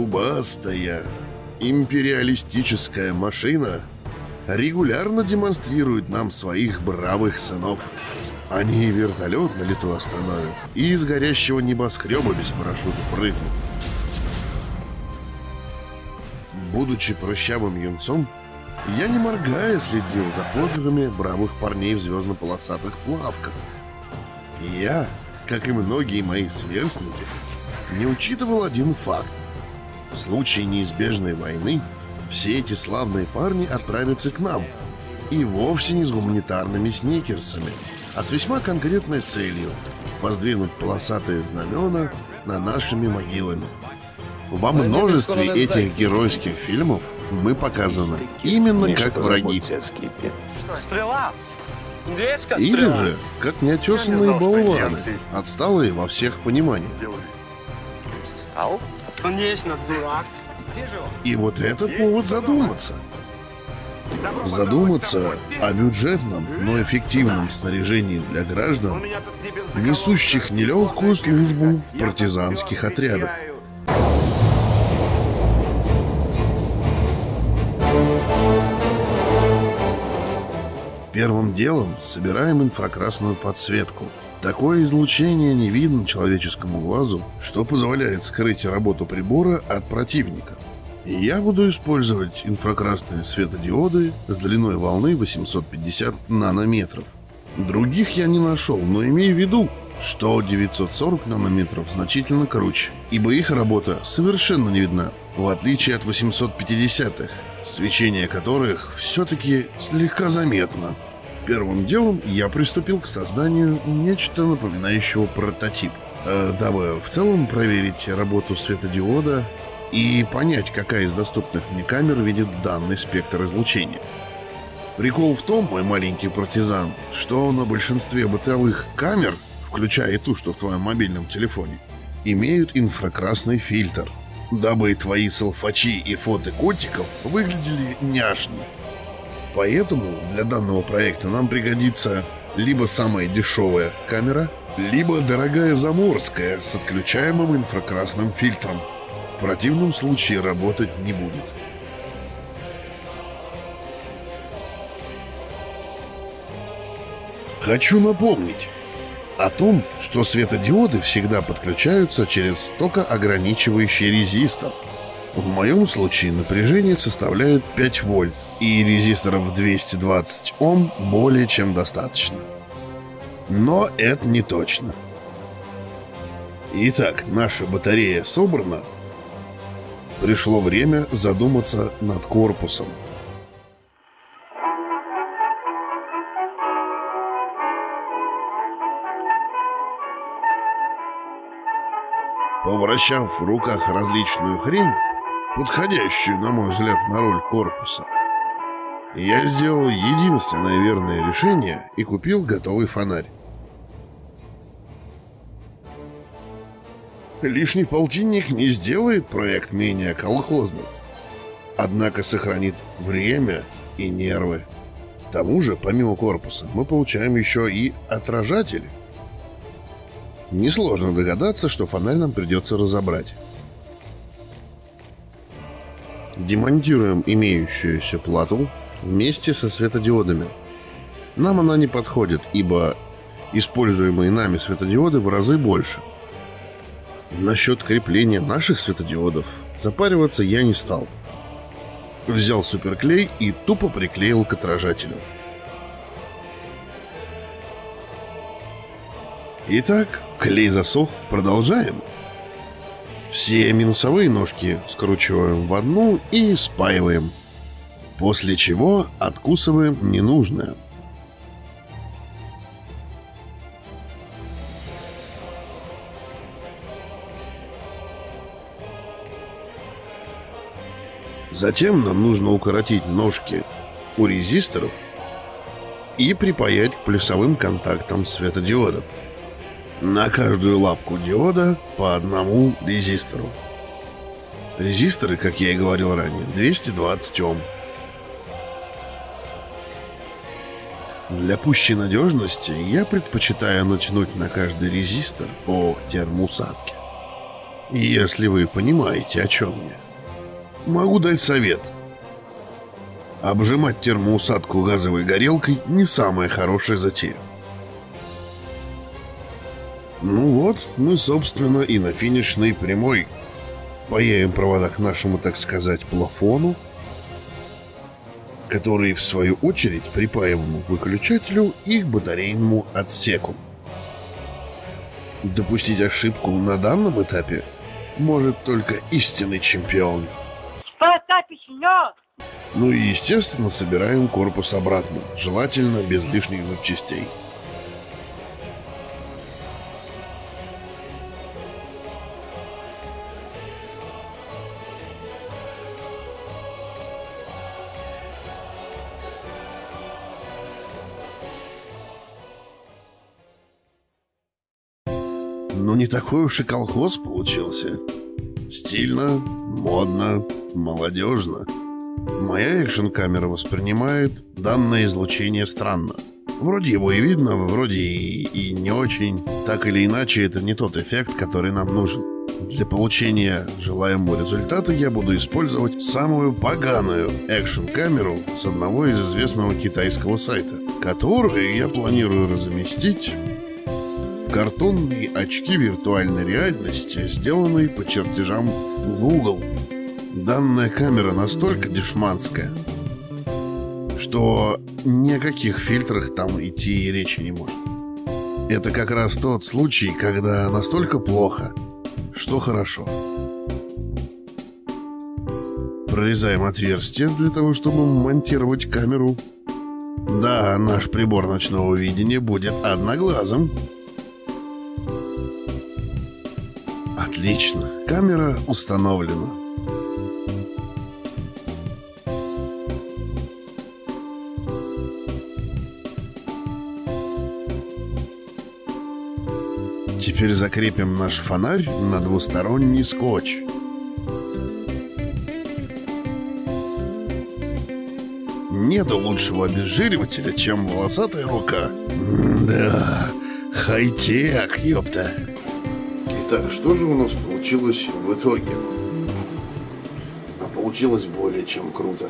Зубастая империалистическая машина регулярно демонстрирует нам своих бравых сынов. Они вертолет на лету остановят и из горящего небоскреба без парашюта прыгнут. Будучи прыщавым юнцом, я не моргая следил за подвигами бравых парней в звездно-полосатых плавках. И я, как и многие мои сверстники, не учитывал один факт. В случае неизбежной войны все эти славные парни отправятся к нам. И вовсе не с гуманитарными сникерсами, а с весьма конкретной целью – воздвинуть полосатые знамена на нашими могилами. Во множестве этих геройских фильмов мы показаны именно как враги. Стрела! Или же, как неотесанные болваны, отсталые во всех пониманиях. Стал? Конечно, дурак. И вот это повод задуматься. Задуматься о бюджетном, но эффективном снаряжении для граждан, несущих нелегкую службу в партизанских отрядах. Первым делом собираем инфракрасную подсветку. Такое излучение не видно человеческому глазу, что позволяет скрыть работу прибора от противника. И я буду использовать инфракрасные светодиоды с длиной волны 850 нанометров. Других я не нашел, но имею в виду, что 940 нанометров значительно круче, ибо их работа совершенно не видна, в отличие от 850-х, свечение которых все-таки слегка заметно. Первым делом я приступил к созданию нечто напоминающего прототип, э, дабы в целом проверить работу светодиода и понять, какая из доступных мне камер видит данный спектр излучения. Прикол в том, мой маленький партизан, что на большинстве бытовых камер, включая и ту, что в твоем мобильном телефоне, имеют инфракрасный фильтр, дабы твои салфачи и фото котиков выглядели няшно. Поэтому для данного проекта нам пригодится либо самая дешевая камера, либо дорогая заморская с отключаемым инфракрасным фильтром. В противном случае работать не будет. Хочу напомнить о том, что светодиоды всегда подключаются через токоограничивающий резистор. В моем случае напряжение составляет 5 вольт, и резисторов 220 Ом более чем достаточно. Но это не точно. Итак, наша батарея собрана. Пришло время задуматься над корпусом. Повращав в руках различную хрень, подходящую, на мой взгляд, на роль корпуса, я сделал единственное верное решение и купил готовый фонарь. Лишний полтинник не сделает проект менее колхозным, однако сохранит время и нервы. К тому же, помимо корпуса, мы получаем еще и отражатели. Несложно догадаться, что фонарь нам придется разобрать. Демонтируем имеющуюся плату вместе со светодиодами. Нам она не подходит, ибо используемые нами светодиоды в разы больше. Насчет крепления наших светодиодов запариваться я не стал. Взял суперклей и тупо приклеил к отражателю. Итак, клей засох, продолжаем. Все минусовые ножки скручиваем в одну и спаиваем. После чего откусываем ненужное. Затем нам нужно укоротить ножки у резисторов и припаять к плюсовым контактам светодиодов. На каждую лапку диода по одному резистору. Резисторы, как я и говорил ранее, 220 Ом. Для пущей надежности я предпочитаю натянуть на каждый резистор по термоусадке. Если вы понимаете, о чем я. Могу дать совет. Обжимать термоусадку газовой горелкой не самая хорошая затея. Ну вот, мы, собственно, и на финишной прямой. Паяем провода к нашему, так сказать, плафону, который, в свою очередь, припаиваем к выключателю и к батарейному отсеку. Допустить ошибку на данном этапе может только истинный чемпион. Ну и, естественно, собираем корпус обратно, желательно без лишних запчастей. Ну, не такой уж и колхоз получился. Стильно, модно, молодежно. Моя экшн-камера воспринимает данное излучение странно. Вроде его и видно, вроде и, и не очень. Так или иначе, это не тот эффект, который нам нужен. Для получения желаемого результата я буду использовать самую поганую экшн-камеру с одного из известного китайского сайта, которую я планирую разместить картонные очки виртуальной реальности, сделанные по чертежам Google. Данная камера настолько дешманская, что ни о каких фильтрах там идти и речи не может. Это как раз тот случай, когда настолько плохо, что хорошо. Прорезаем отверстие для того, чтобы монтировать камеру. Да, наш прибор ночного видения будет одноглазым. Отлично, камера установлена. Теперь закрепим наш фонарь на двусторонний скотч. Нету лучшего обезжиривателя, чем волосатая рука. да, хай-тек, ёпта. Итак, что же у нас получилось в итоге? А получилось более чем круто.